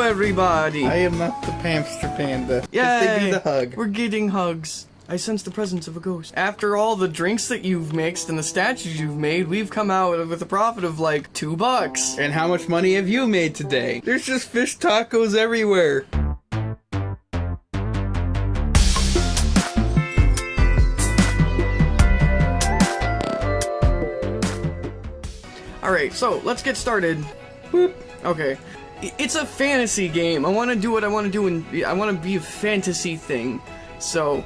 everybody! I am not the Pamster Panda. They do the hug. We're getting hugs. I sense the presence of a ghost. After all the drinks that you've mixed and the statues you've made, we've come out with a profit of like two bucks. And how much money have you made today? There's just fish tacos everywhere. Alright, so let's get started. Boop. Okay. It's a fantasy game. I want to do what I want to do, and I want to be a fantasy thing. So,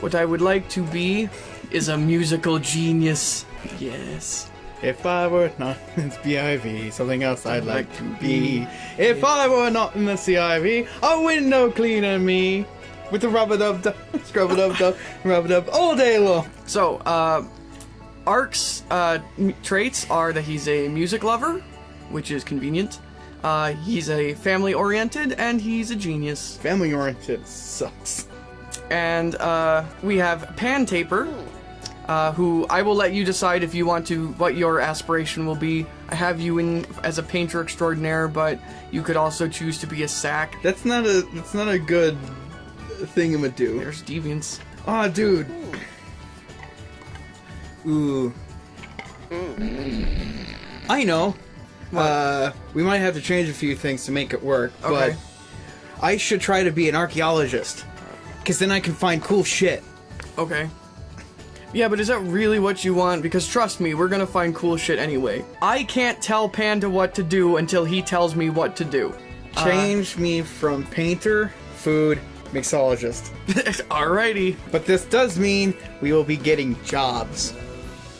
what I would like to be is a musical genius. Yes. If I were not in the BIV, something else I'd like like to be. be. If I were not in the CIV, a window cleaner me. With the rubber dub dub, scrub a dub dub, rubber dub all day long. So, uh, Ark's uh, traits are that he's a music lover, which is convenient. Uh, he's a family oriented, and he's a genius. Family oriented sucks. And uh, we have Pan Taper, uh, who I will let you decide if you want to what your aspiration will be. I have you in as a painter extraordinaire, but you could also choose to be a sack. That's not a that's not a good thingamadoo. There's deviants. Aw, dude. Ooh. I know. Uh, we might have to change a few things to make it work, Okay. but I should try to be an archaeologist. Because then I can find cool shit. Okay. Yeah, but is that really what you want? Because trust me, we're gonna find cool shit anyway. I can't tell Panda what to do until he tells me what to do. Change me from painter, food, mixologist. Alrighty. But this does mean we will be getting jobs.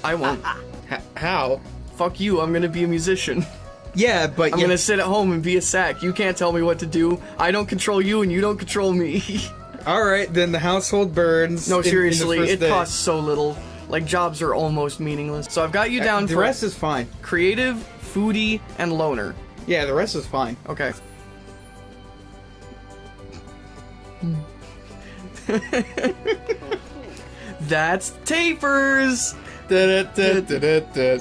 I won't. H- how? Fuck you, I'm gonna be a musician. Yeah, but I'm gonna sit at home and be a sack. You can't tell me what to do. I don't control you and you don't control me. all right, then the household burns. no, in- seriously, it day. costs so little. Like, jobs are almost meaningless. So I've got you down Uh, the rest is fine. creative, foodie, and loner. Yeah, the rest is fine. Okay. That's Tapers! Da-da-da-da-da-da.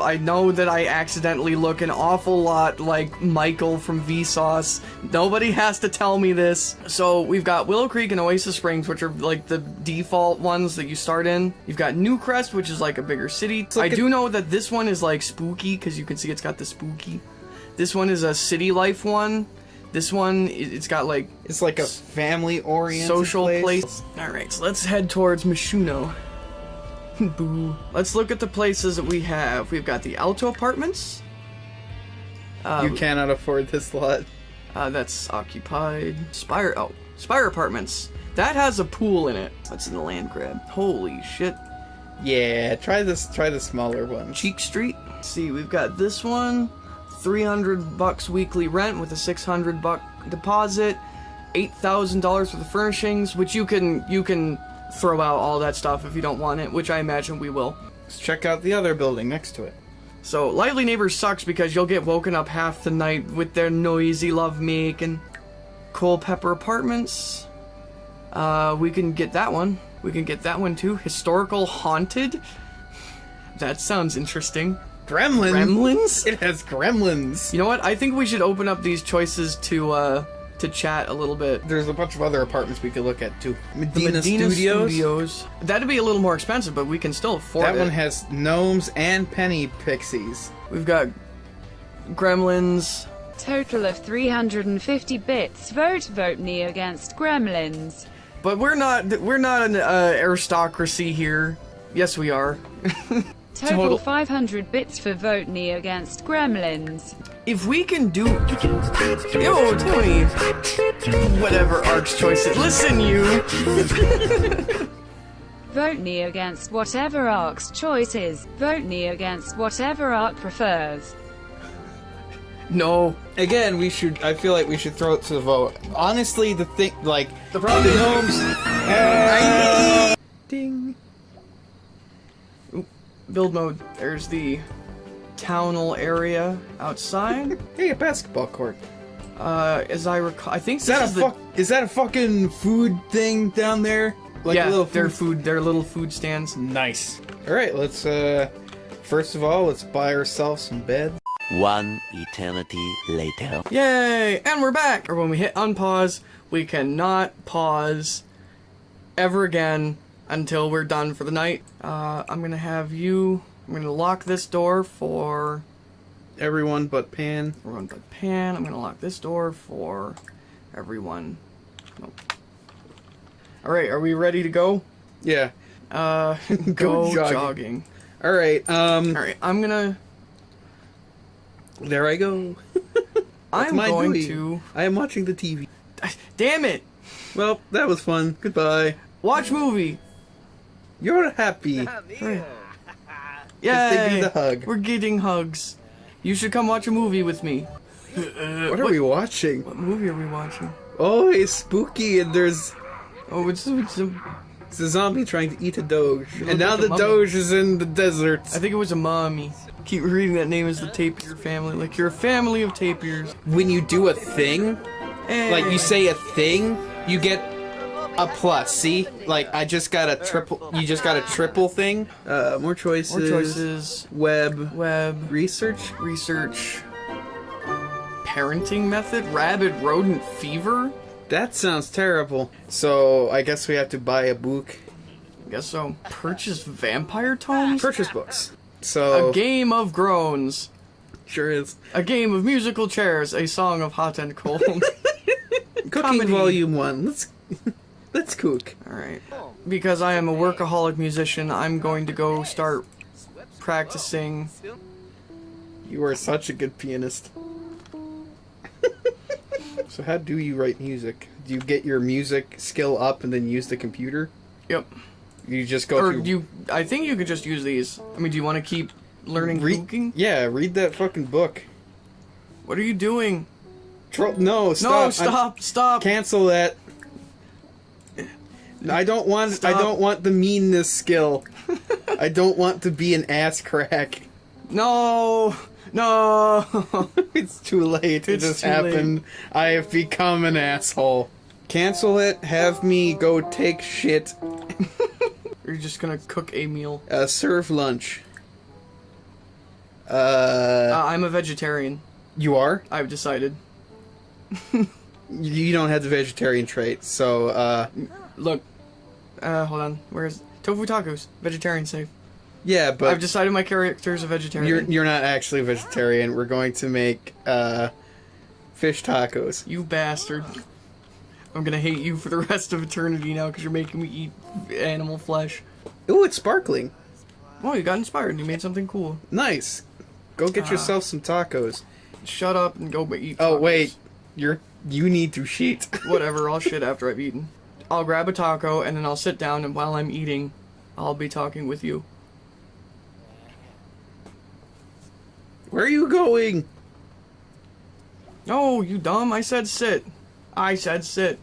I know that I accidentally look an awful lot like Michael from Vsauce. Nobody has to tell me this. So we've got Willow Creek and Oasis Springs, which are like the default ones that you start in. You've got Newcrest, which is like a bigger city. I like a- do know that this one is like spooky because you can see it's got the spooky. This one is a city life one. This one, it's got like It's like a family-oriented social place. place. All right, so let's head towards Myshuno. Boo. Let's look at the places that we have. We've got the Alto Apartments. Uh, You cannot afford this lot. uh, that's occupied. Spire. Oh, Spire Apartments. That has a pool in it. That's in the land grab. Holy shit. Yeah, try this. Try the smaller one. Cheek Street. Let's see, we've got this one. 300 bucks weekly rent with a 600 buck deposit. $8,000 for the furnishings, which you can you can throw out all that stuff if you don't want it, which I imagine we will. Let's check out the other building next to it. So, Lively Neighbors sucks because you'll get woken up half the night with their noisy love making. Culpeper Apartments. Uh, we can get that one. We can get that one too. Historical Haunted. That sounds interesting. Gremlins. Gremlins? It has gremlins. You know what? I think we should open up these choices to uh to chat a little bit. There's a bunch of other apartments we could look at too. The Medina, Medina Studios. Studios. That'd be a little more expensive, but we can still afford That it. That one has gnomes and penny pixies. We've got Gremlins. Total of 350 bits. Vote vote me against Gremlins. But we're not we're not an uh, aristocracy here. Yes, we are. Total, Total- 500 bits for vote me against Gremlins. If we can do Yo, Tony. Whatever Ark's choice is. Listen you. Vote me against whatever Ark's choice is. Vote me against whatever Ark prefers. No. Again, we should. I feel like we should throw it to the vote. Honestly, the thing, like The problem the is- gnomes. Uh, Ding. Oop, build mode. There's the townal area outside. hey, a basketball court. Uh, as I recall, I think Is this that a is the fuck? Is that a fucking food thing down there? Like yeah, a little their food. food, their little food stands. Nice. All right, let's. uh First of all, let's buy ourselves some beds. One eternity later. Yay! And we're back! Or when we hit unpause, we cannot pause ever again until we're done for the night. Uh, I'm gonna have you. I'm gonna lock this door for Everyone but Pan. everyone but Pan. I'm gonna lock this door for everyone. Nope. Alright, are we ready to go? Yeah. Uh, go, jogging. jogging. All right. Um. Alright, I'm gonna. There I go. I'm going to. I am watching the TV. Damn it! Well, that was fun. Goodbye. Watch movie! You're happy. Yay! they do the hug. We're getting hugs. You should come watch a movie with me. What are we watching? What movie are we watching? Oh, it's spooky, and there's Oh, it's, it's a, it's a zombie trying to eat a doge, and now like the mummy. doge is in the desert. I think it was a mommy. Keep reading that name as the tapir family. Like you're a family of tapirs. When you do a thing, like you eh. say a thing, you get a plus. See, like I just got a triple. You just got a triple thing. Uh, more choices. more choices. Web Web research. research. Parenting method. Rabid rodent fever. That sounds terrible. So I guess we have to buy a book. I guess so. Purchase vampire tomes. Purchase books. So A game of groans. sure is. A game of musical chairs. A song of hot and cold. Cooking Comedy. Volume One. Let's let's cook. Alright. Because I am a workaholic musician, I'm going to go start practicing. You are such a good pianist. so how do you write music? Do you get your music skill up and then use the computer? Yep. You just go Or through. you I think you could just use these. I mean, do you want to keep learning read, cooking? Yeah, read that fucking book. What are you doing? Tro- no, stop! no, I'm- stop, stop. cancel that. I don't want. I don't want the meanness skill. I don't want to be an ass crack. No. No. it's too late. It just too late. happened. I have become an asshole. Cancel it. Have me go take shit. You're just going to cook a meal. Uh, serve lunch. Uh, Uh, I'm a vegetarian. you are. I've decided. You don't have the vegetarian trait, so uh, Look. Uh, hold on. Where's tofu tacos? Vegetarian safe. yeah. But I've decided my character is a vegetarian. you're you're not actually vegetarian. We're going to make uh, fish tacos. You bastard. I'm gonna hate you for the rest of eternity now because you're making me eat animal flesh. Ooh, it's sparkling. Oh, you got inspired. You made something cool. Nice. Go get Ah. yourself some tacos. Shut up and go eat. Oh wait, you're you need to sheet. Whatever. I'll shit after I've eaten. I'll grab a taco and then I'll sit down and while I'm eating, I'll be talking with you. Where are you going? Oh, you dumb! I said sit. I said sit.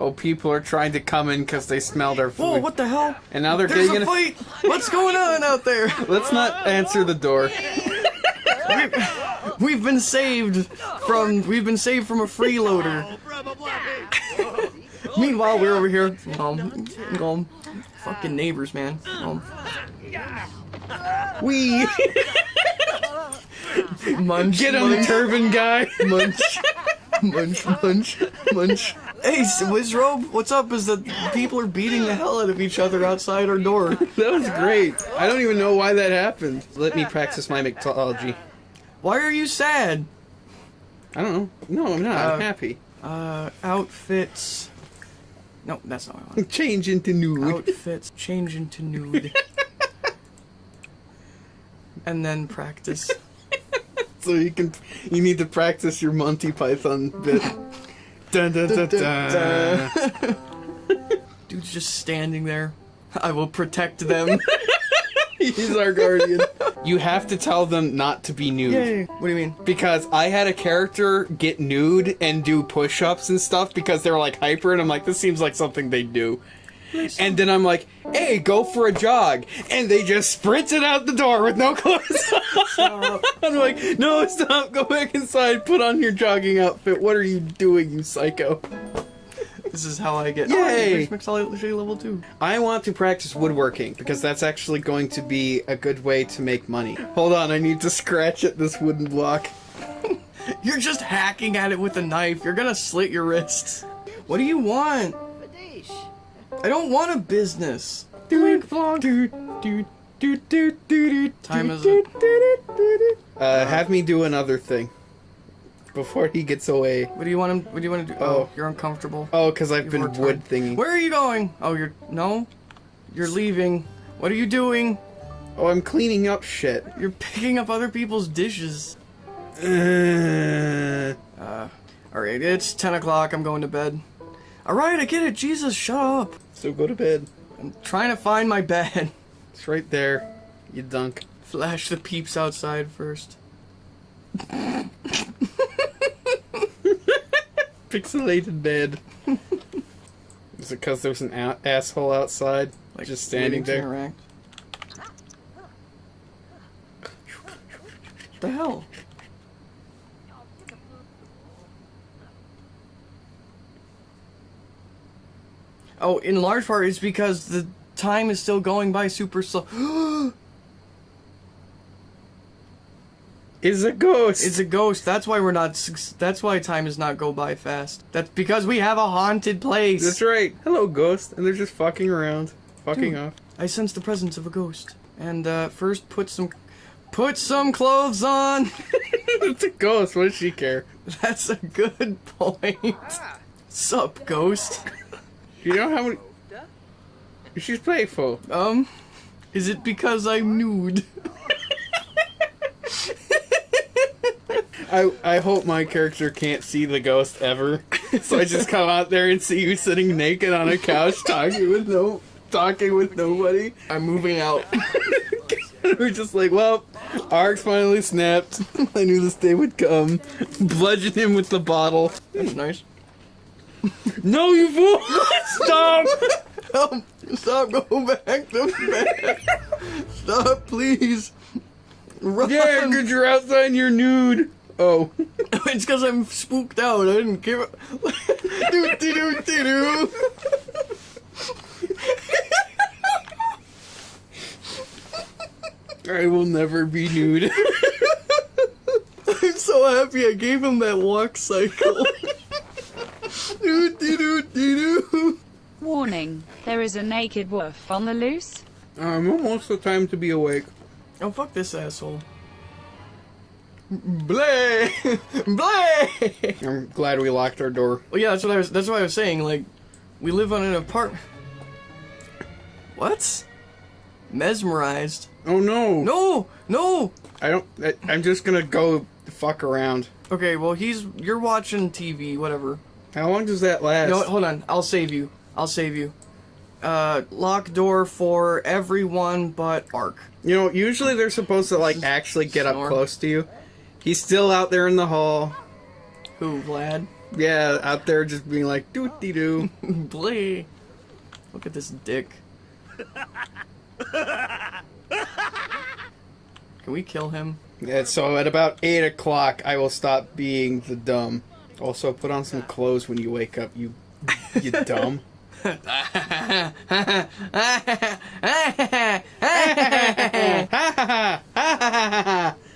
Oh, people are trying to come in because they smell their food. Whoa! What the hell? And now they're There's digging. a fight. What's going on out there? Let's not answer the door. We've been saved from. We've been saved from a freeloader. Meanwhile, we're over here. Um, um, fucking neighbors, man. Um, We munch, get on the munch, turban guy. munch, munch, munch, munch. Hey, Wizrobe, what's up? Is that people are beating the hell out of each other outside our door? That was great. I don't even know why that happened. Let me practice my mythology. Why are you sad? I don't know. No, I'm not. I'm Uh, happy. Uh, outfits. No, that's not what I want. Change into nude. Outfits, change into nude. and then practice. So you can. You need to practice your Monty Python bit. dun, dun, dun, dun. Dude's just standing there. I will protect them. He's our guardian. You have to tell them not to be nude. What do you mean? Because I had a character get nude and do push ups and stuff because they were like hyper, and I'm like, this seems like something they do. And then I'm like, hey, go for a jog. And they just sprinted out the door with no clothes on. I'm like, no, stop, go back inside, put on your jogging outfit. What are you doing, you psycho? This is how I get. Yay! Oh, mixology level two. I want to practice woodworking because that's actually going to be a good way to make money. Hold on, I need to scratch at this wooden block. You're just hacking at it with a knife. You're gonna slit your wrists. What do you want? I don't want a business. Dude, dude, dude, dude, dude, dude, Time is dude, Uh, have me do another thing before he gets away. What do you want him? What do you want to do? Oh, Oh. you're uncomfortable. Oh, because I've You've been wood thingy. Where are you going? Oh, you're no. You're leaving. What are you doing? Oh, I'm cleaning up shit. You're picking up other people's dishes. Uh, All right, it's ten o'clock. I'm going to bed. All right, I get it. Jesus, shut up. so go to bed. I'm trying to find my bed. It's right there. You dunk. Flash the peeps outside first. Pixelated bed. Is it because there's an a- asshole outside, Like just standing there? interact. the hell? Oh, in large part, it's because the time is still going by super slow. Is a ghost. it's a ghost. That's why we're not. That's why time does not go by fast. That's because we have a haunted place. That's right. Hello, ghost. And they're just fucking around, fucking Dude. off. I sense the presence of a ghost. And uh, first, put some, put some clothes on. it's a ghost. What does she care? That's a good point. Sup, ghost? You know how many? She's playful. Um, is it because I'm nude? I I hope my character can't see the ghost ever. So I just come out there and see you sitting naked on a couch talking with no talking with nobody. I'm moving out. We're just like, well, Arx finally snapped. I knew this day would come. Bludgeon him with the bottle. That's nice. No, you fool! Stop! Help! Stop! Go back to bed. Stop, please. Run. Yeah, because you're outside and you're nude. Oh. it's because I'm spooked out. I didn't care. do do do do do. I will never be nude. I'm so happy I gave him that walk cycle. do do do do do. Warning, there is a naked wolf on the loose. I'm almost the time to be awake. Oh fuck this asshole. Blay! Blay! I'm glad we locked our door. Well, yeah, that's what I was. That's what I was saying. Like, we live on an apartment. What? Mesmerized? Oh no! No, no. I don't. I, I'm just gonna go fuck around. Okay, well, he's. You're watching TV, whatever. How long does that last? You know what? Hold on. I'll save you. I'll save you. Uh, lock door for everyone but Ark. You know, usually they're supposed to like actually get up close to you. He's still out there in the hall. Who, Vlad? Yeah, out there just being like doo dee doo. Blay. Look at this dick. Can we kill him? Yeah, so at about eight o'clock, I will stop being the dumb. Also, put on some clothes when you wake up. You, you dumb.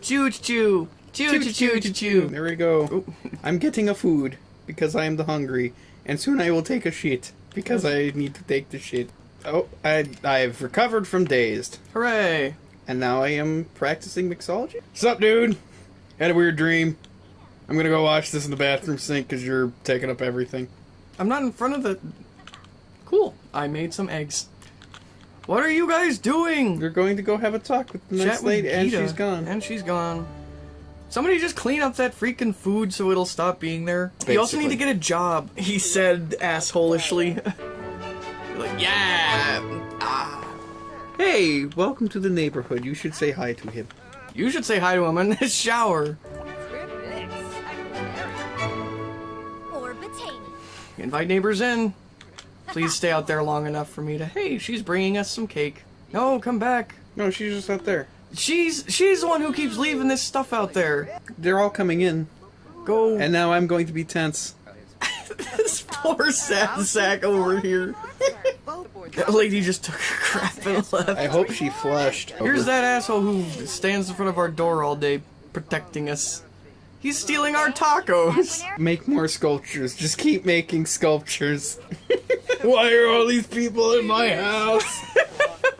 Choo choo choo choo choo choo choo. There we go. I'm getting a food because I am the hungry, and soon I will take a shit because I need to take the shit. Oh, I I've recovered from dazed, Hooray! and now I am practicing mixology. Sup, dude? Had a weird dream. I'm gonna go wash this in the bathroom sink because you're taking up everything. I'm not in front of the. Cool. I made some eggs. What are you guys doing? You're going to go have a talk with the Chat next with lady, and she's gone. And she's gone. Somebody just clean up that freaking food so it'll stop being there. You also need to get a job, he said assholishly. Like, yeah. Ah. Hey, welcome to the neighborhood. You should say hi to him. You should say hi to him in the shower. Or Invite neighbors in. Please stay out there long enough for me to. Hey, she's bringing us some cake. No, come back. No, she's just out there. She's she's the one who keeps leaving this stuff out there. They're all coming in, Go. and now I'm going to be tense. this poor sad sack over here. That lady just took her crap and left. I hope she flushed. Here's that asshole who stands in front of our door all day protecting us. He's stealing our tacos. Make more sculptures. Just keep making sculptures. Why are all these people in my house?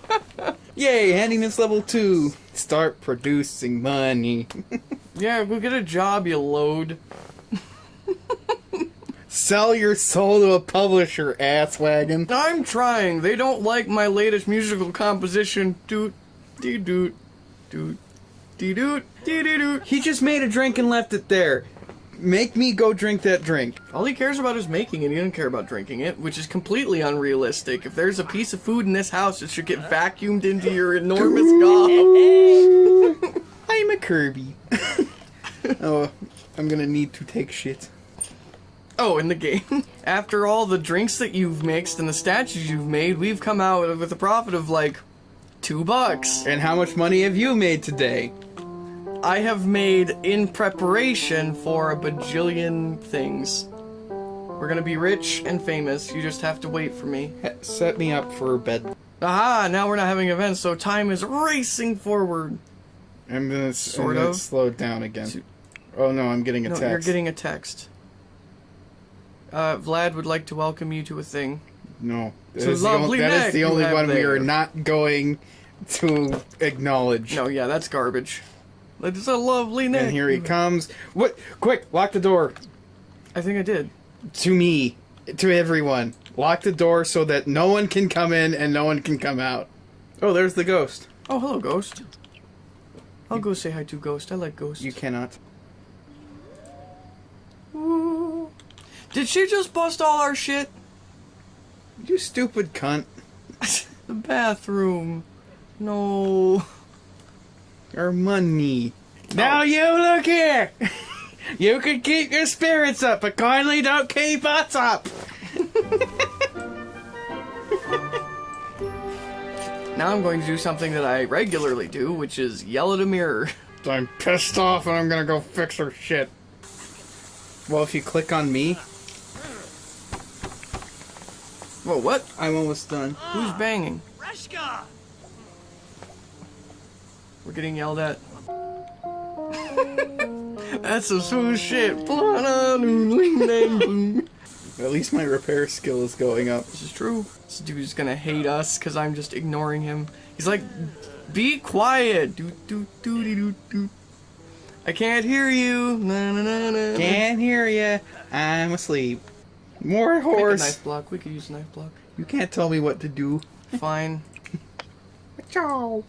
Yay, handiness level 2. Start producing money. Yeah, go get a job, you load. Sell your soul to a publisher, ass wagon. I'm trying. They don't like my latest musical composition. Doot, dee doot, doot, dee doot, dee dee doot. He just made a drink and left it there. Make me go drink that drink. All he cares about is making it. He doesn't care about drinking it, which is completely unrealistic. If there's a piece of food in this house, it should get vacuumed into your enormous gob. I'm a Kirby. oh, I'm gonna need to take shit. Oh, in the game. After all the drinks that you've mixed and the statues you've made, we've come out with a profit of like two bucks. And how much money have you made today? I have made in preparation for a bajillion things. We're gonna be rich and famous. You just have to wait for me. Set me up for bed. Aha! Now we're not having events, so time is racing forward. I'm gonna, Sort I'm of. slow down again. Oh no, I'm getting a No, text. you're getting a text. Uh, Vlad would like to welcome you to a thing. No, that is the only, that is the only one we are not going to acknowledge. No, yeah, that's garbage. It's a lovely name. And here he comes. What? Quick, lock the door. I think I did. To me, to everyone. Lock the door so that no one can come in and no one can come out. Oh, there's the ghost. Oh, hello, Ghost. I'll go say hi to Ghost. I like Ghost. You cannot. Ooh. Did she just bust all our shit? You stupid cunt. The bathroom. No. Our money. Now oh. you look here. you can keep your spirits up, but kindly don't keep us up. Now I'm going to do something that I regularly do, which is yell at a mirror. I'm pissed off and I'm gonna go fix her shit. Well, if you click on me, Whoa, what? I'm almost done. Who's banging? We're getting yelled at. That's some smooth shit. At least my repair skill is going up. This is true. This dude's gonna hate us because I'm just ignoring him. He's like, be quiet. Doot, doot, dooty, doot, doot. I can't hear you. Na, na, na, na. Can't hear ya. I'm asleep. More horse. knife block. We could use a knife block. You can't tell me what to do. Fine. Ciao.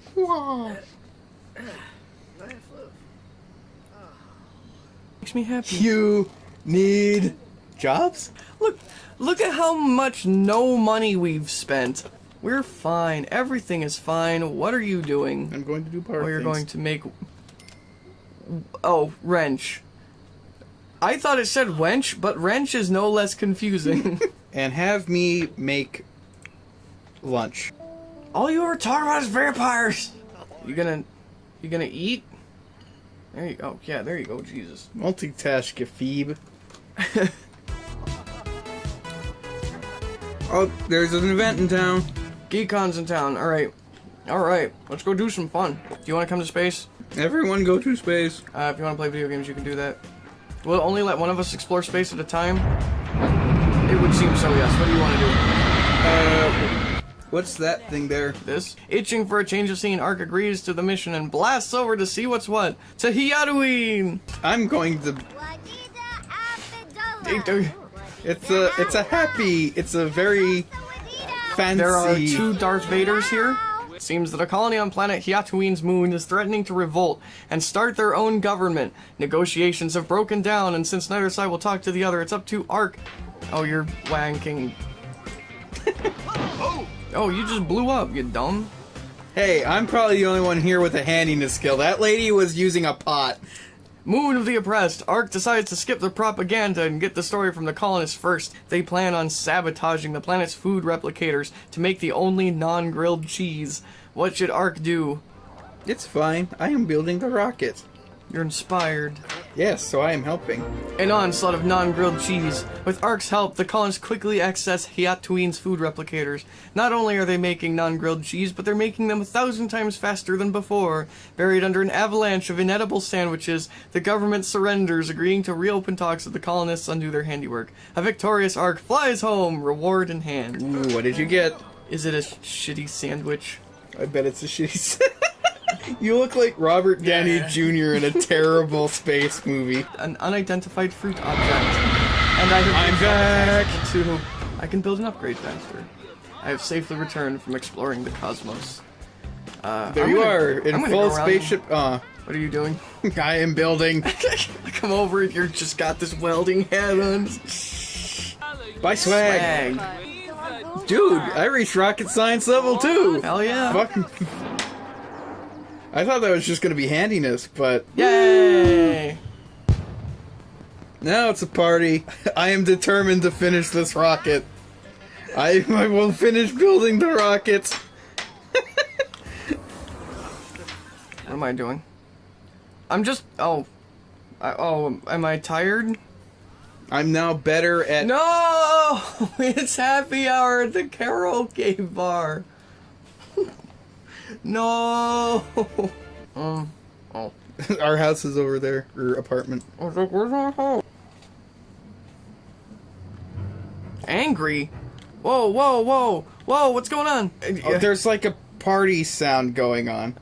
Makes me happy. You need jobs? Look, look at how much no money we've spent. We're fine. Everything is fine. What are you doing? I'm going to do power Oh, you're things. going to make. Oh, wrench. I thought it said wench, but wrench is no less confusing. and have me make lunch. All you ever talk about is vampires. You gonna, you gonna eat? There you go. Yeah, there you go. Jesus. Multitask, you phoebe. oh, there's an event in town. GeekCon's in town. All right, all right. Let's go do some fun. Do you want to come to space? Everyone go to space. Uh, if you want to play video games, you can do that. We'll only let one of us explore space at a time. It would seem so. Yes. What do you want to do? Uh, what's that thing there? this. Itching for a change of scene, Ark agrees to the mission and blasts over to see what's what. To Halloween! I'm going to. It's a. It's a happy. It's a very fancy. There are two Darth Vaders here. It seems that a colony on planet Hiatuin's moon is threatening to revolt and start their own government. Negotiations have broken down, and since neither side will talk to the other, it's up to Ark. Oh, you're wanking. oh, you just blew up, you dumb. Hey, I'm probably the only one here with a handiness skill. That lady was using a pot. Moon of the Oppressed. Ark decides to skip the propaganda and get the story from the colonists first. They plan on sabotaging the planet's food replicators to make the only non-grilled cheese. What should Ark do? It's fine. I am building the rocket. You're inspired. Yes, so I am helping. An onslaught of non-grilled cheese. With Ark's help, the colonists quickly access Hiatuin's food replicators. Not only are they making non-grilled cheese, but they're making them a thousand times faster than before. Buried under an avalanche of inedible sandwiches, the government surrenders, agreeing to reopen talks with the colonists undo their handiwork. A victorious Ark flies home, reward in hand. Ooh, what did you get? Is it a shitty sandwich? I bet it's a shitty. you look like Robert Downey Yeah. Jr. in a terrible space movie. An unidentified fruit object. And I have I'm back. to I can build an upgrade faster. I have safely returned from exploring the cosmos. Uh, There I'm you gonna- are I'm in full spaceship. Uh, What are you doing? I am building. Come over and you're just got this welding hat on. By swag. Swag. Dude, I reached rocket science level too. Hell yeah. Fucking. I thought that was just gonna be handiness, but Yay! now it's a party. I am determined to finish this rocket. I, I will finish building the rocket. What am I doing? I'm just. Oh. I, oh, am I tired? I'm now better at. No! It's happy hour at the karaoke bar. no! Um. Oh. Our house is over there, or apartment. I was like, where's our home? Angry? Whoa, whoa, whoa, whoa, what's going on? Oh, there's like a party sound going on.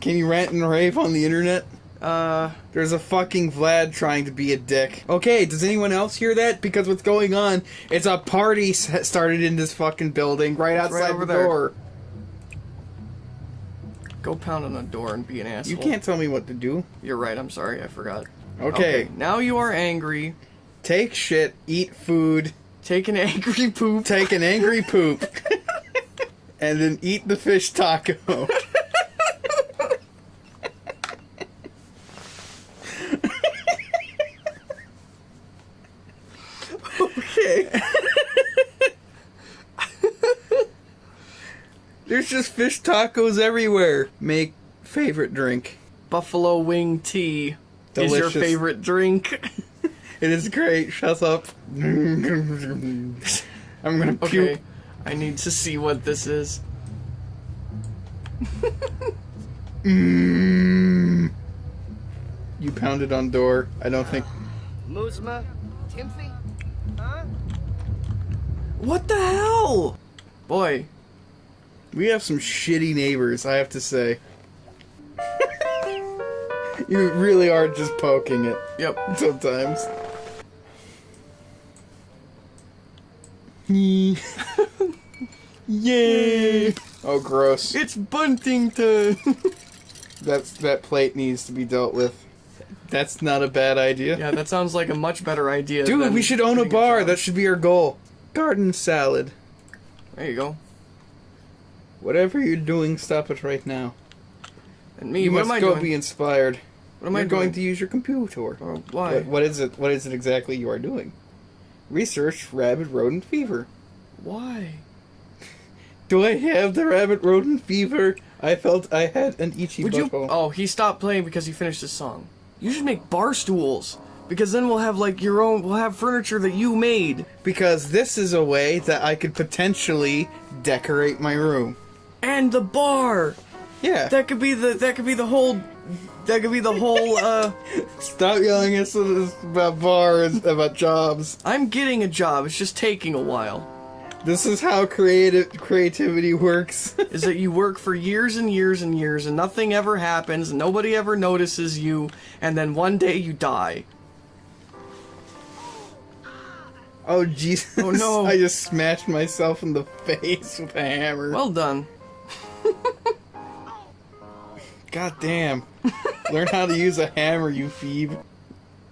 Can you rant and rave on the internet? Uh, There's a fucking Vlad trying to be a dick. Okay, does anyone else hear that? Because what's going on? It's a party started in this fucking building right right outside over the there. door. Go pound on the door and be an asshole. You can't tell me what to do. You're right, I'm sorry, I forgot. Okay, now you are angry. take shit, eat food, Take an angry poop. take an angry poop, and then eat the fish taco. Okay. There's just fish tacos everywhere. Make favorite drink. Buffalo wing tea is your favorite drink. It is great. Shut up. I'm gonna puke. okay, I need to see what this is. Mm. You pounded on door. I don't think. Muzma? Timothy? Huh? What the hell? Boy, We have some shitty neighbors, I have to say. you really are just poking it yep. sometimes. Yay! Oh, gross. It's Buntington. That's that plate needs to be dealt with. That's not a bad idea. yeah, that sounds like a much better idea. Dude, we should own a bar. job. That should be our goal. Garden salad. There you go. Whatever you're doing, stop it right now. And me, You what must am I go doing? be inspired. what am You're I going to use your computer. Oh, why? What, what is it? What is it exactly you are doing? Research rabbit rodent fever. Why? Do I have the rabbit rodent fever? I felt I had an itchy Would you? Oh, he stopped playing because he finished his song. You should make bar stools because then we'll have like your own. We'll have furniture that you made Because this is a way that I could potentially decorate my room. And the bar. Yeah. That could be the. That could be the whole. That could be the whole. uh Stop yelling at us about bars, about jobs. I'm getting a job. It's just taking a while. This is how creative creativity works. is that you work for years and years and years and nothing ever happens and nobody ever notices you and then one day you die. oh Jesus! Oh, no. I just smashed myself in the face with a hammer. Well done. God damn. Learn how to use a hammer, you phoebe.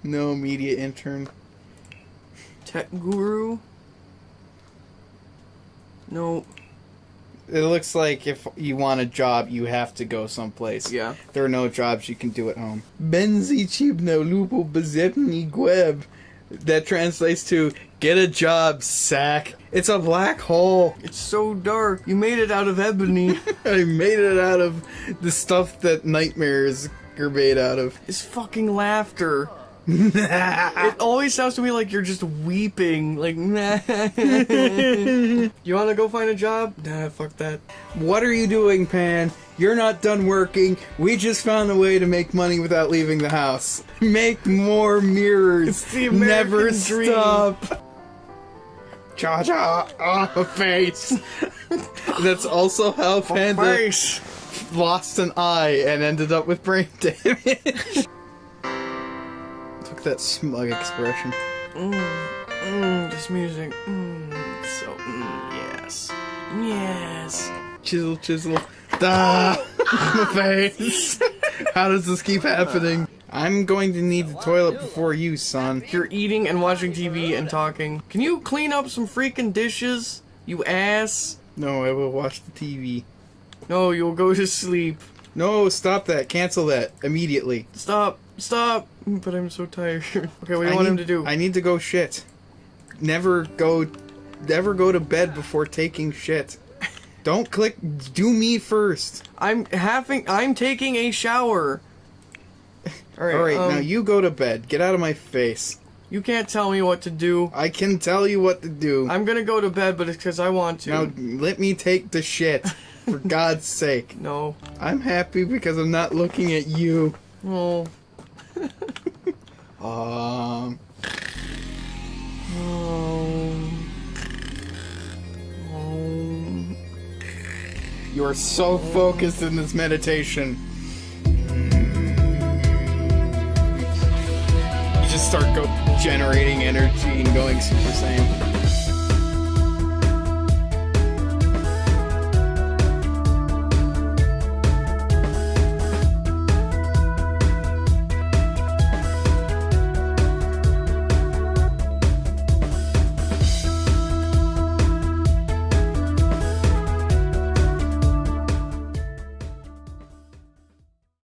No media intern. Tech guru. No. It looks like if you want a job, you have to go someplace. Yeah. There are no jobs you can do at home. Benzi chibno lupo bezepni gweb. That translates to get a job, sack. It's a black hole. It's so dark. You made it out of ebony. I made it out of the stuff that nightmares are made out of. It's fucking laughter. It always sounds to me like you're just weeping. Like, you want to go find a job? Nah, fuck that. What are you doing, Pan? You're not done working. We just found a way to make money without leaving the house. Make more mirrors. It's the American Never dream. stop. Cha cha ah, off a face. That's also how Panda Face. lost an eye and ended up with brain damage. That smug expression. Mm, this music. Mm, so, mm, yes. Yes. Chisel, chisel. Da! My face. How does this keep happening? I'm going to need the toilet before you, son. You're eating and watching TV and talking. Can you clean up some freaking dishes? You ass. No, I will watch the TV. No, you'll go to sleep. No, stop that. Cancel that immediately. Stop. Stop. But I'm so tired. Okay, what do you I want need, him to do? I need to go shit. Never go never go to bed before taking shit. Don't click do me first. I'm having. I'm taking a shower. All right. Alright, um, now you go to bed. Get out of my face. You can't tell me what to do. I can tell you what to do. I'm gonna go to bed, but it's because I want to. now let me take the shit. For God's sake. No. I'm happy because I'm not looking at you. Oh. Um Oh. Oh. you are so focused in this meditation. You just start go generating energy and going Super Saiyan.